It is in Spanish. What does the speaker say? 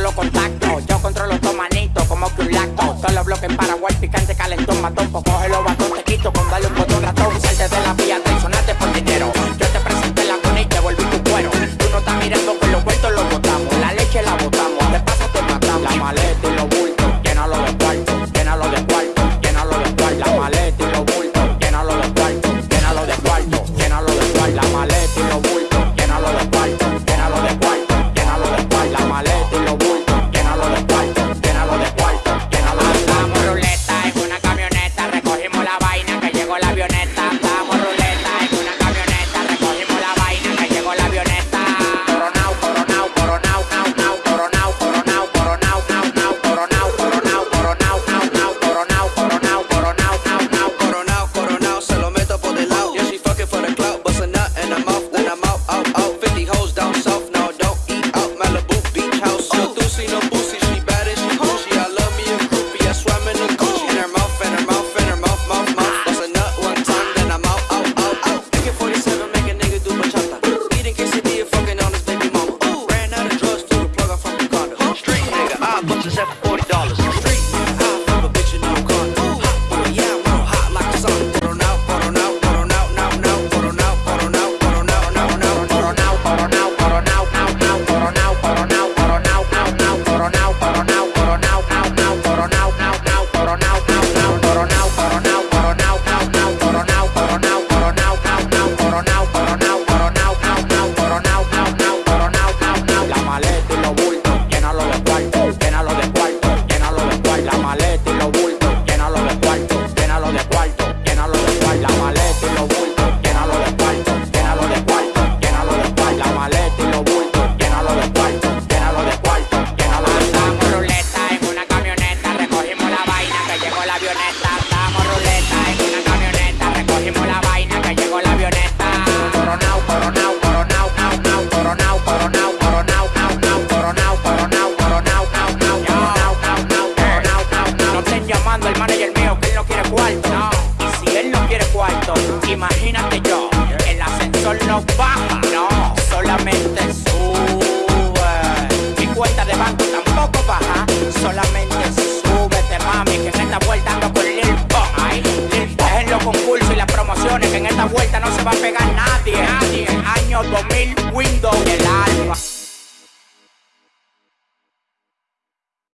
los contactos. Yo controlo tu manito como que un lacto. Solo bloques en Paraguay, picante, calentón, matón. Pues Coge los batón, te quito como dollars. Imagínate yo, el ascensor no baja, no, solamente sube. Mi cuenta de banco tampoco baja, solamente súbete, mami, que en esta vuelta ando con Lil. Ay. Dejen los concursos y las promociones, que en esta vuelta no se va a pegar nadie. Nadie. Año 2000, Windows,